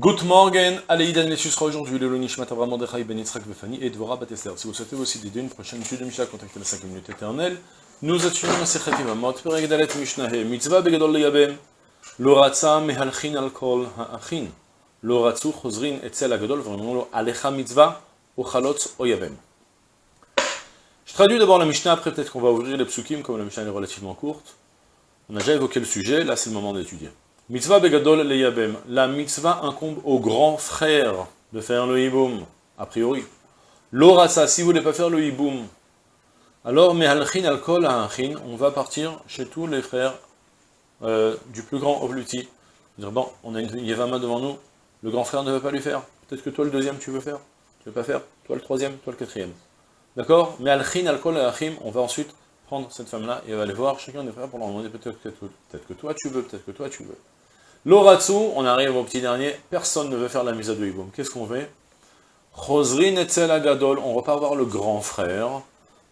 Good morning, Aleïdan Lessus sera aujourd'hui le Nishmat Avram Mordechai Ben Yitzhak Befani et Dvorah Batester. Si vous souhaitez aussi d'aider une prochaine étude de Mishnah, contactez la 5 minutes éternelle. Nous étudions la Sechet Imamot, Perek Dalet Mishnah, Mitzvah Begadol Leyabem, Lo Ratza Mehalchin Al Kol Ha'achin, Lo Ratzu Chozrin Etzel Agadol, vraiment lo Alecha Mitzvah, Ochalot Oyabem. Je traduis d'abord la Mishnah, après peut-être qu'on va ouvrir les psukim, comme la Mishnah est relativement courte. On a déjà évoqué le sujet, là c'est le moment d'étudier. Mitzvah begadol leyabem. La mitzvah incombe au grand frère de faire le hiboum, a priori. L'orasa, si vous ne voulez pas faire le hiboum, alors mehalchin alkol ha'achin, on va partir chez tous les frères euh, du plus grand au plus petit. Dire, bon, on a une yevama devant nous, le grand frère ne veut pas lui faire. Peut-être que toi le deuxième tu veux faire, tu veux pas faire, toi le troisième, toi le quatrième. D'accord? Mais alchin alkol ha'achim, on va ensuite prendre cette femme-là et on va aller voir chacun des frères pour leur demander peut-être que, peut que toi tu veux, peut-être que toi tu veux. L'oratsu, on arrive au petit dernier, personne ne veut faire la mise à deux hiboum. Qu'est-ce qu'on fait? Chosrin etzel agadol, on repart voir le grand frère,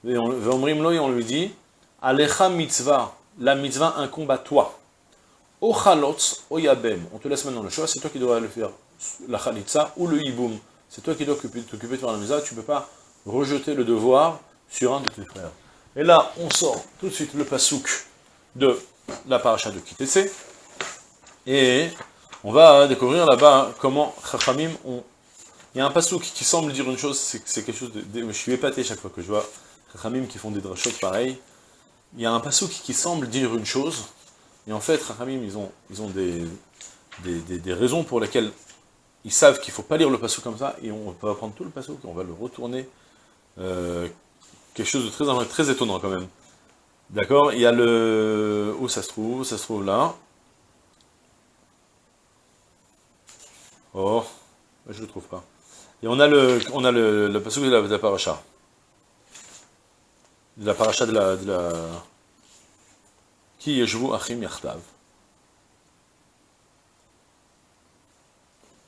et on, on lui dit, Alecha mitzvah, la mitzvah incombe à toi. Ochalotz oyabem, on te laisse maintenant le choix, c'est toi qui dois le faire, la chalitza ou le hiboum. C'est toi qui dois t'occuper de faire la mitzvah, tu ne peux pas rejeter le devoir sur un de tes frères. Et là, on sort tout de suite le pasouk de la paracha de Kitese, et on va découvrir là-bas comment Chachamim ont... Il y a un pasouk qui semble dire une chose, c'est quelque chose de, Je suis épaté chaque fois que je vois Chachamim qui font des drachot pareils. Il y a un pasouk qui semble dire une chose, et en fait, Chachamim, ils ont, ils ont des, des, raisons pour lesquelles ils savent qu'il ne faut pas lire le pasouk comme ça, et on va prendre tout le pasouk, et on va le retourner. Euh, quelque chose de très, très étonnant quand même. D'accord? Il y a le... Où ça se trouve? Ça se trouve là. Oh, je le trouve pas. Et on a le, on a le, le de la, de la paracha. La paracha de la... De la Qui yeshvu achim yachtav.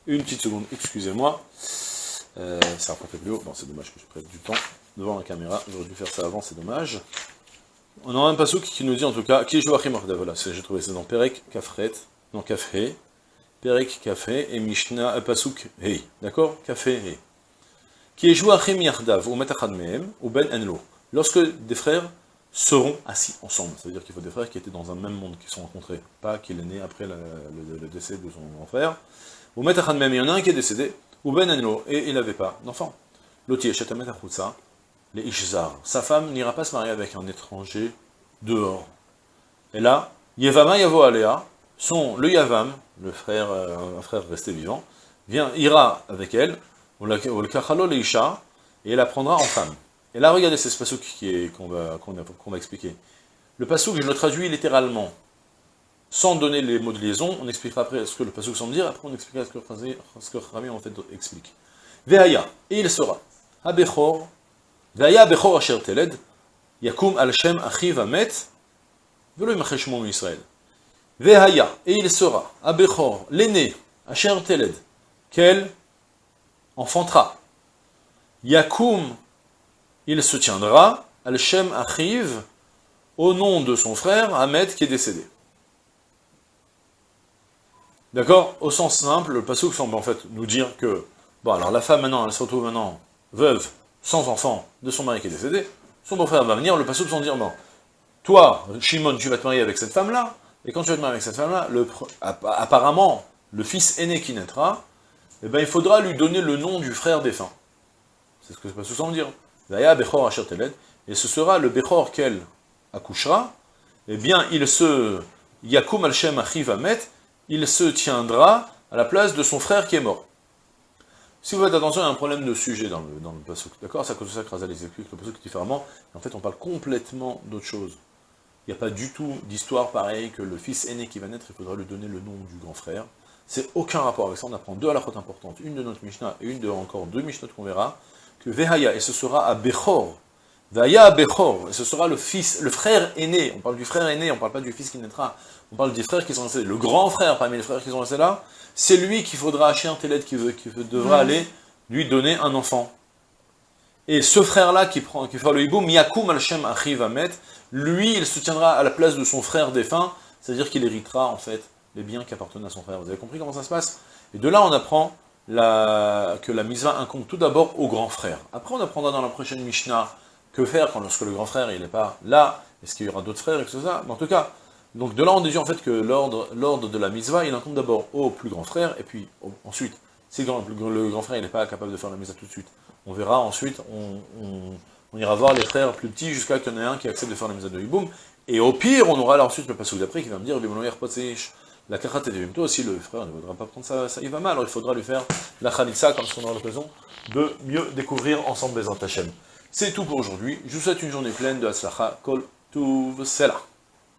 Une petite seconde, excusez-moi. Euh, ça pas fait plus haut. Bon, c'est dommage que je prenne du temps devant la caméra. J'aurais dû faire ça avant, c'est dommage. On a un pasouk qui nous dit en tout cas, qui yeshvu achim yachtav. Voilà, j'ai trouvé ça dans Perek, Kafret, non Kafhe. Perek Café et Mishnah euh, Pasuk Hei. D'accord? Café Hei. Qui est joué Achim Yardav ou Metachad Mehem ou Ben Enlo. Lorsque des frères seront assis ensemble, c'est-à-dire qu'il faut des frères qui étaient dans un même monde, qui se sont rencontrés, pas qu'il est né après le, décès de son grand frère. Ou Metachad Mehem, il y en a un qui est décédé, ou Ben Enlo, et il n'avait pas d'enfant. L'autre, Shetamet Achutsa, les Ishzar. Sa femme n'ira pas se marier avec un étranger dehors. Et là, Yevama Yavo Alea, son, le Yavam, le frère, euh, un frère resté vivant, vient, ira avec elle, et elle la prendra en femme. Et là, regardez, c'est ce pasouk qu'on va, va, expliquer. Le pasouk, je le traduis littéralement, sans donner les mots de liaison, on expliquera après ce que le pasouk semble dire, après on expliquera ce que, ce Rami en fait explique. Veaya, et il sera, Abechor, Veaya Abechor Asher Teled, Yakum al Shem Achiv Amet, Velo Israël. Vehaya, et il sera, Abechor, l'aîné, Asher Teled, qu'elle enfantera. Yakum, il se tiendra, Al-Shem Achiv, au nom de son frère, Ahmed, qui est décédé. D'accord? Au sens simple, le Passouk semble en fait nous dire que, bon alors la femme maintenant, elle se retrouve maintenant veuve, sans enfant, de son mari qui est décédé, son beau-frère va venir, le Passouk sans dire, bon, toi, Shimon, tu vas te marier avec cette femme-là, et quand tu vas te marier avec cette femme-là, apparemment, le fils aîné qui naîtra, eh ben, il faudra lui donner le nom du frère défunt. C'est ce que ça sous dire. Et ce sera le Bechor qu'elle accouchera, eh bien, il se... Yakum al-Shem Achivamet, il se tiendra à la place de son frère qui est mort. Si vous faites attention, il y a un problème de sujet dans le, dans le d'accord? À cause ça que Razal explique le pasuk différemment. En fait, on parle complètement d'autre chose. Il n'y a pas du tout d'histoire pareille que le fils aîné qui va naître, il faudra lui donner le nom du grand frère. C'est aucun rapport avec ça, on apprend deux à la fois importantes, une de notre Mishnah et une de encore deux Mishnah qu'on verra, que Vehaya, et ce sera à Bechor, Vehaya à Bechor, et ce sera le fils, le frère aîné, on parle du frère aîné, on parle pas du fils qui naîtra, on parle des frères qui sont restés, le grand frère parmi les frères qui sont restés là, c'est lui qu'il faudra acheter un télède qui, veut, qui devra mmh. aller lui donner un enfant. Et ce frère-là qui, prend, qui fera le hiboum, Yakum al-Shem Achivamet, lui, il se tiendra à la place de son frère défunt, c'est-à-dire qu'il héritera, en fait, les biens qui appartenaient à son frère. Vous avez compris comment ça se passe? Et de là, on apprend que la mitzvah incombe tout d'abord au grand frère. Après, on apprendra dans la prochaine Mishnah que faire quand lorsque le grand frère il n'est pas là, est-ce qu'il y aura d'autres frères, etc. Mais en tout cas, donc de là on déduit en fait que l'ordre de la mitzvah, il incombe d'abord au plus grand frère, et puis ensuite, si le grand, frère il n'est pas capable de faire la mitzvah tout de suite, on verra ensuite, on, ira voir les frères plus petits jusqu'à qu'il y en ait un qui accepte de faire la mitzvah de Hiboum, et au pire, on aura là ensuite le passage d'après qui va me dire, la kachat et toi aussi le frère ne voudra pas prendre ça, ça il va mal, alors il faudra lui faire la khalitsa comme qu'on aura l'occasion de mieux découvrir ensemble les Antachem. C'est tout pour aujourd'hui, je vous souhaite une journée pleine de Aslacha Kol Tuv Sela.